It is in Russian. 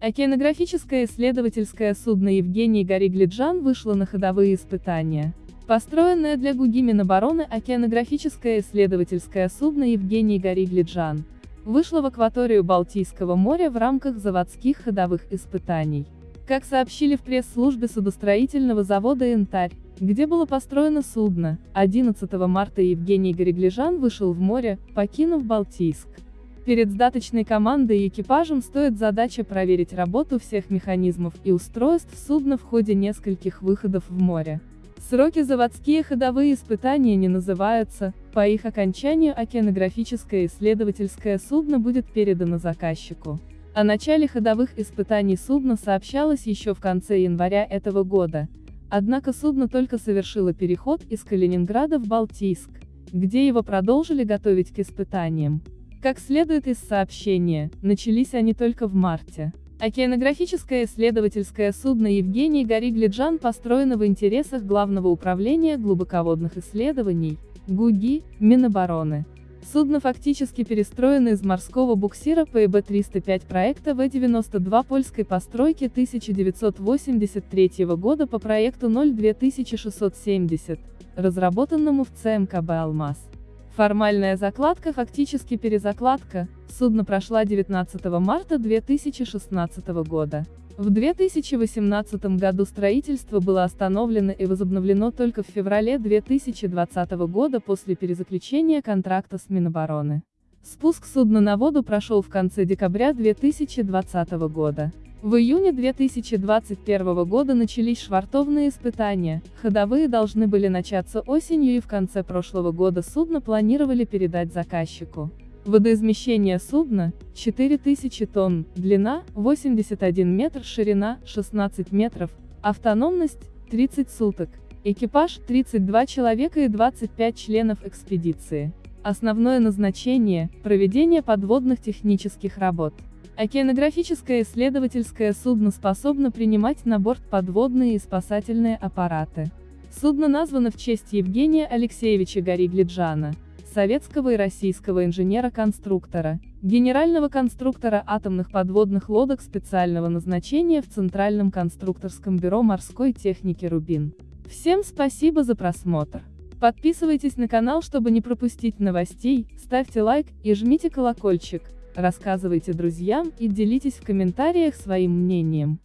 Океанографическое исследовательское судно Евгений Гори-Глиджан вышло на ходовые испытания. Построенное для ГУГИ Минобороны океанографическое исследовательское судно Евгений Гори-Глиджан вышло в акваторию Балтийского моря в рамках заводских ходовых испытаний. Как сообщили в пресс-службе судостроительного завода «Янтарь», где было построено судно, 11 марта Евгений Гореглижан вышел в море, покинув Балтийск. Перед сдаточной командой и экипажем стоит задача проверить работу всех механизмов и устройств судна в ходе нескольких выходов в море. Сроки заводские ходовые испытания не называются, по их окончанию океанографическое исследовательское судно будет передано заказчику. О начале ходовых испытаний судна сообщалось еще в конце января этого года, однако судно только совершило переход из Калининграда в Балтийск, где его продолжили готовить к испытаниям. Как следует из сообщения, начались они только в марте. Океанографическое исследовательское судно Евгений Гори-Глиджан построено в интересах Главного управления глубоководных исследований, ГУГИ, Минобороны. Судно фактически перестроено из морского буксира ПЭБ-305 проекта В-92 польской постройки 1983 года по проекту 02670, разработанному в ЦМКБ «Алмаз». Формальная закладка фактически перезакладка, судно прошла 19 марта 2016 года. В 2018 году строительство было остановлено и возобновлено только в феврале 2020 года после перезаключения контракта с Минобороны. Спуск судна на воду прошел в конце декабря 2020 года. В июне 2021 года начались швартовные испытания, ходовые должны были начаться осенью и в конце прошлого года судно планировали передать заказчику. Водоизмещение судна – 4000 тонн, длина – 81 метр, ширина – 16 метров, автономность – 30 суток, экипаж – 32 человека и 25 членов экспедиции. Основное назначение – проведение подводных технических работ. Океанографическое исследовательское судно способно принимать на борт подводные и спасательные аппараты. Судно названо в честь Евгения Алексеевича Гори-Глиджана, советского и российского инженера-конструктора, генерального конструктора атомных подводных лодок специального назначения в Центральном конструкторском бюро морской техники «Рубин». Всем спасибо за просмотр. Подписывайтесь на канал, чтобы не пропустить новостей, ставьте лайк и жмите колокольчик, рассказывайте друзьям и делитесь в комментариях своим мнением.